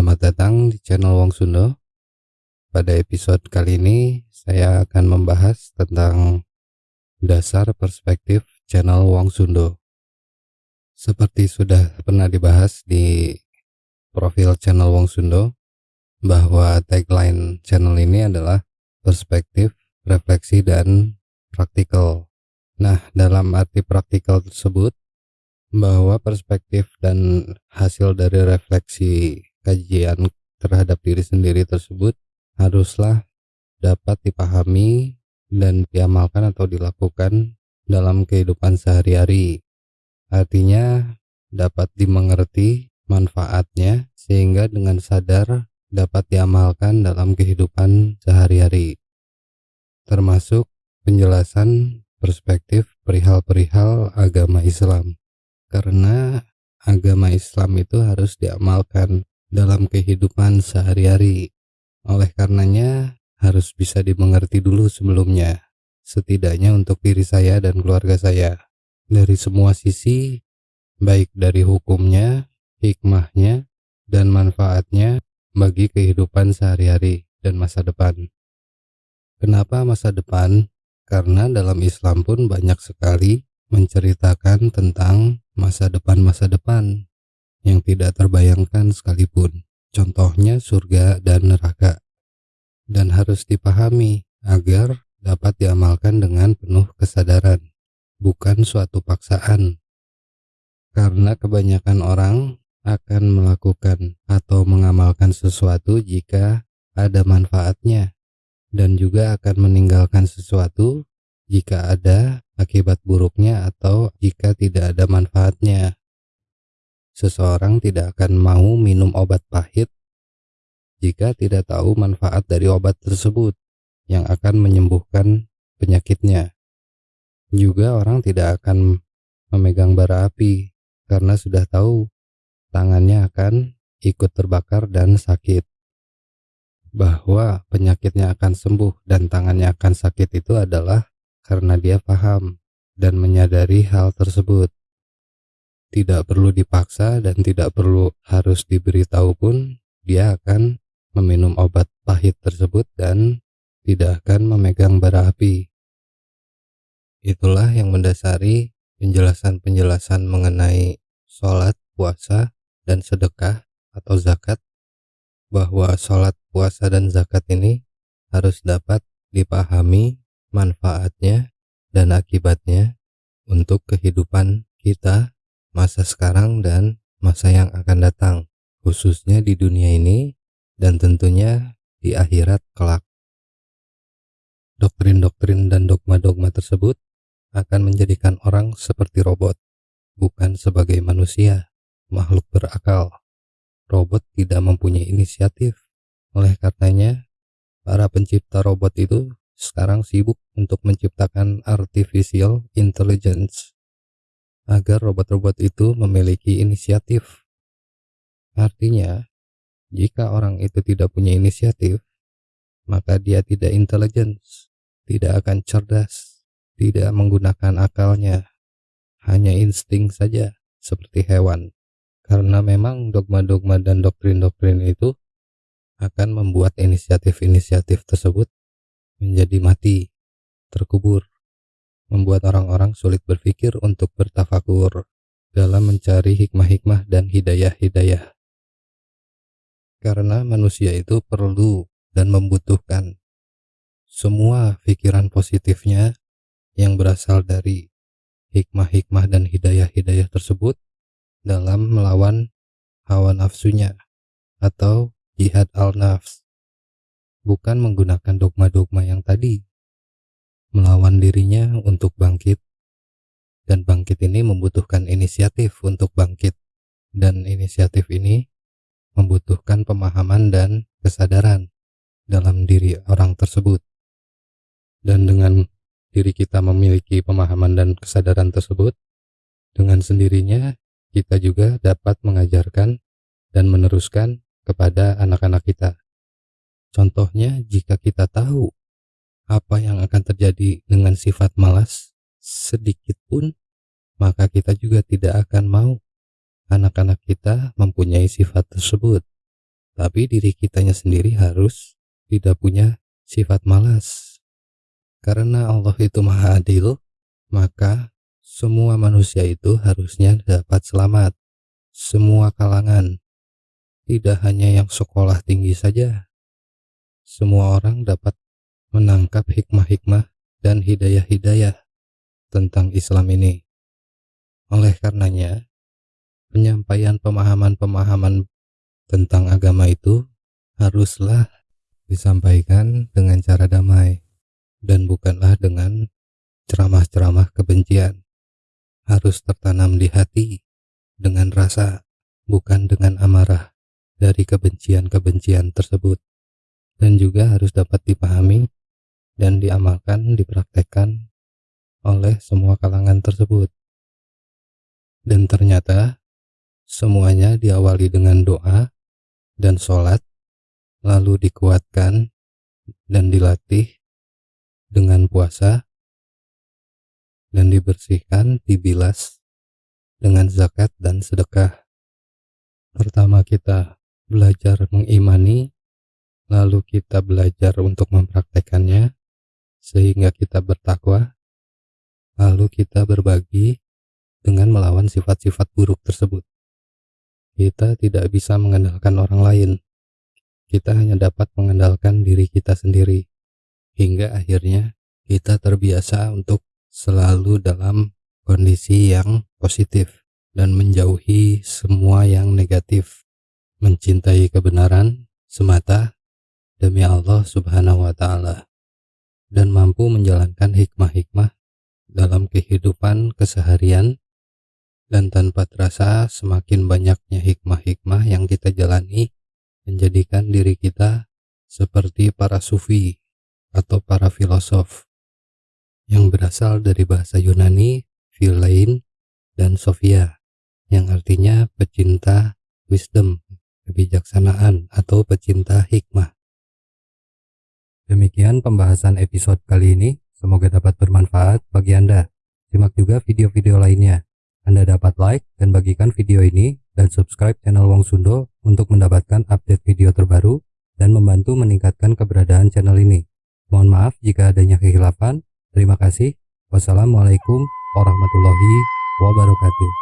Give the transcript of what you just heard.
Selamat datang di channel Wong Sundo. Pada episode kali ini, saya akan membahas tentang dasar perspektif channel Wong Sundo. Seperti sudah pernah dibahas di profil channel Wong Sundo, bahwa tagline channel ini adalah perspektif, refleksi, dan praktikal. Nah, dalam arti praktikal tersebut, bahwa perspektif dan hasil dari refleksi kajian terhadap diri sendiri tersebut haruslah dapat dipahami dan diamalkan atau dilakukan dalam kehidupan sehari-hari. Artinya dapat dimengerti manfaatnya sehingga dengan sadar dapat diamalkan dalam kehidupan sehari-hari. Termasuk penjelasan perspektif perihal-perihal agama Islam karena agama Islam itu harus diamalkan dalam kehidupan sehari-hari. Oleh karenanya, harus bisa dimengerti dulu sebelumnya, setidaknya untuk diri saya dan keluarga saya. Dari semua sisi, baik dari hukumnya, hikmahnya, dan manfaatnya bagi kehidupan sehari-hari dan masa depan. Kenapa masa depan? Karena dalam Islam pun banyak sekali menceritakan tentang masa depan-masa depan yang tidak terbayangkan sekalipun. Contohnya surga dan neraka. Dan harus dipahami agar dapat diamalkan dengan penuh kesadaran, bukan suatu paksaan. Karena kebanyakan orang akan melakukan atau mengamalkan sesuatu jika ada manfaatnya dan juga akan meninggalkan sesuatu jika ada akibat buruknya atau jika tidak ada manfaatnya. Seseorang tidak akan mau minum obat pahit jika tidak tahu manfaat dari obat tersebut yang akan menyembuhkan penyakitnya. Juga orang tidak akan memegang bara api karena sudah tahu tangannya akan ikut terbakar dan sakit. Bahwa penyakitnya akan sembuh dan tangannya akan sakit itu adalah karena dia paham dan menyadari hal tersebut. Tidak perlu dipaksa dan tidak perlu harus diberitahu pun, dia akan meminum obat pahit tersebut dan tidak akan memegang bara api. Itulah yang mendasari penjelasan-penjelasan mengenai sholat, puasa, dan sedekah atau zakat, bahwa sholat, puasa, dan zakat ini harus dapat dipahami manfaatnya dan akibatnya untuk kehidupan kita masa sekarang dan masa yang akan datang, khususnya di dunia ini dan tentunya di akhirat kelak. Doktrin-doktrin dan dogma-dogma tersebut akan menjadikan orang seperti robot, bukan sebagai manusia, makhluk berakal. Robot tidak mempunyai inisiatif, oleh karenanya para pencipta robot itu sekarang sibuk untuk menciptakan artificial intelligence agar robot-robot itu memiliki inisiatif. Artinya, jika orang itu tidak punya inisiatif, maka dia tidak intelligence, tidak akan cerdas, tidak menggunakan akalnya, hanya insting saja seperti hewan. Karena memang dogma-dogma dan doktrin-doktrin itu akan membuat inisiatif-inisiatif tersebut menjadi mati, terkubur, membuat orang-orang sulit berpikir untuk bertafakur dalam mencari hikmah-hikmah dan hidayah-hidayah. Karena manusia itu perlu dan membutuhkan semua pikiran positifnya yang berasal dari hikmah-hikmah dan hidayah-hidayah tersebut dalam melawan hawa nafsunya atau jihad al-nafs bukan menggunakan dogma-dogma yang tadi, melawan dirinya untuk bangkit, dan bangkit ini membutuhkan inisiatif untuk bangkit, dan inisiatif ini membutuhkan pemahaman dan kesadaran dalam diri orang tersebut. Dan dengan diri kita memiliki pemahaman dan kesadaran tersebut, dengan sendirinya kita juga dapat mengajarkan dan meneruskan kepada anak-anak kita. Contohnya, jika kita tahu apa yang akan terjadi dengan sifat malas sedikit pun, maka kita juga tidak akan mau anak-anak kita mempunyai sifat tersebut. tapi diri kitanya sendiri harus tidak punya sifat malas. Karena Allah itu maha adil, maka semua manusia itu harusnya dapat selamat. Semua kalangan, tidak hanya yang sekolah tinggi saja. Semua orang dapat menangkap hikmah-hikmah dan hidayah-hidayah tentang Islam ini. Oleh karenanya, penyampaian pemahaman-pemahaman tentang agama itu haruslah disampaikan dengan cara damai dan bukanlah dengan ceramah-ceramah kebencian. Harus tertanam di hati dengan rasa, bukan dengan amarah dari kebencian-kebencian tersebut. Dan juga harus dapat dipahami dan diamalkan, dipraktekkan oleh semua kalangan tersebut. Dan ternyata semuanya diawali dengan doa dan sholat, lalu dikuatkan dan dilatih dengan puasa, dan dibersihkan, dibilas dengan zakat dan sedekah. Pertama kita belajar mengimani, lalu kita belajar untuk mempraktekannya, sehingga kita bertakwa, lalu kita berbagi dengan melawan sifat-sifat buruk tersebut. Kita tidak bisa mengandalkan orang lain. Kita hanya dapat mengandalkan diri kita sendiri. Hingga akhirnya kita terbiasa untuk selalu dalam kondisi yang positif dan menjauhi semua yang negatif. Mencintai kebenaran semata demi Allah Subhanahu wa Ta'ala, dan mampu menjalankan hikmah-hikmah dalam kehidupan keseharian dan tanpa terasa semakin banyaknya hikmah-hikmah yang kita jalani menjadikan diri kita seperti para sufi atau para filosof yang berasal dari bahasa Yunani, Philein, dan Sophia yang artinya pecinta wisdom, kebijaksanaan atau pecinta hikmah. Demikian pembahasan episode kali ini, semoga dapat bermanfaat bagi Anda. Simak juga video-video lainnya. Anda dapat like dan bagikan video ini dan subscribe channel Wong Sundo untuk mendapatkan update video terbaru dan membantu meningkatkan keberadaan channel ini. Mohon maaf jika adanya kehilafan. Terima kasih. Wassalamualaikum warahmatullahi wabarakatuh.